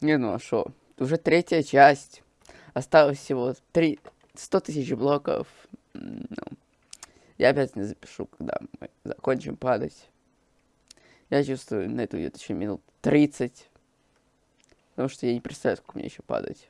Не, ну а шо? Уже третья часть. Осталось всего 3... 100 тысяч блоков. Ну, я опять не запишу, когда мы закончим падать. Я чувствую, на это уйдет еще минут 30. Потому что я не представляю, сколько мне еще падать.